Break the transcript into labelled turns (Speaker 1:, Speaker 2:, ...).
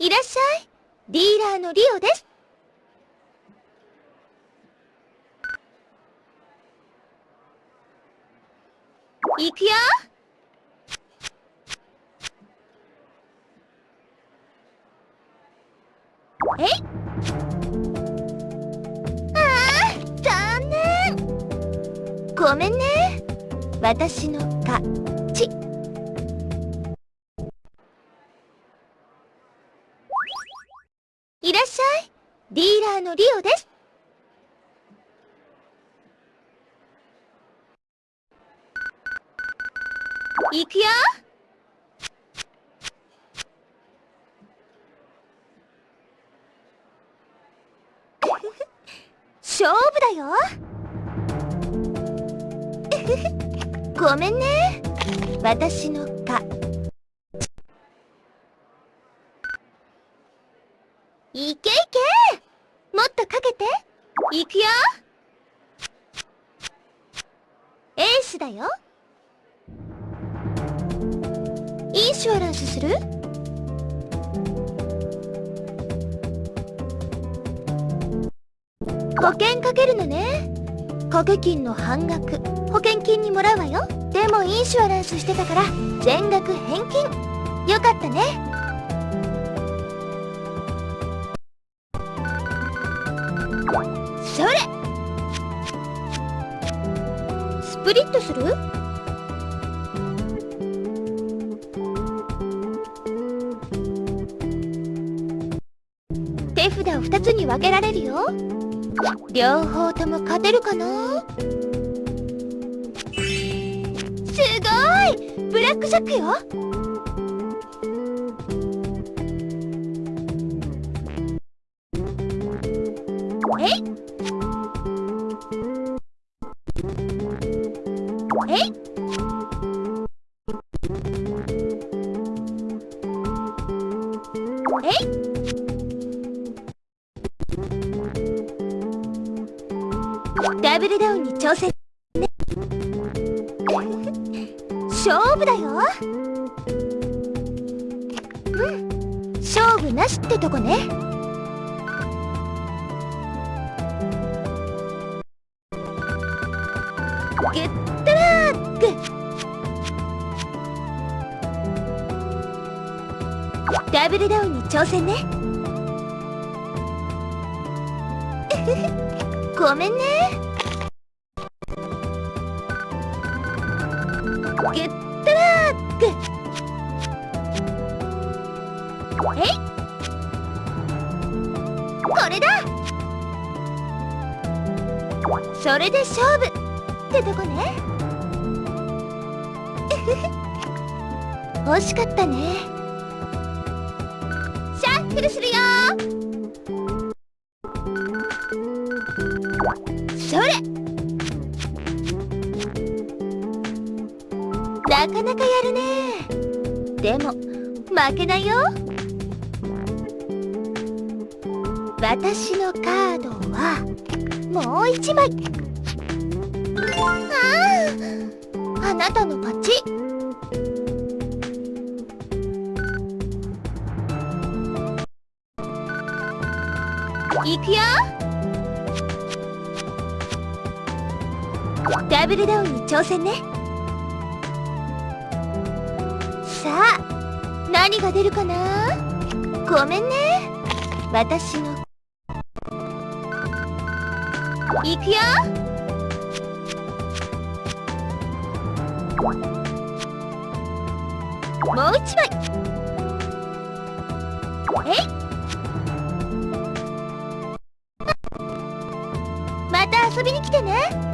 Speaker 1: いらっしゃい。ディーラーのリオです。行くよ。え？いああ残念。ごめんね。私の勝ち。いらっしゃい。ディーラーのリオです。行くよ。勝負だよ。ごめんね。私のかいけいけもっとかけて。いくよ。エースだよ。インシュアランスする。保険かけるのね。掛け金の半額。保険金にもらうわよ。でもインシュアランスしてたから全額返金。よかったね。それ。スプリットする？手札を2つに分けられるよ。両方とも勝てるかな？すごい！ブラックジャックよ。え？いダブルダウンに挑戦。ね勝負だよ。うん。勝負なしってとこね。グッドラダブルダウンに挑戦ね。ごめんね。グッドラックえい。これだ。それで勝負ってとこね。惜しかったね。シャッフルするよ。それ。なかなかやるね。でも負けないよ。私のカードはもう一枚。あああなたの勝ちいくよ。ダブルダウンに挑戦ね。さあ何が出るかな？ごめんね。私の。いくよ。もう一枚。えい。遊びに来てね。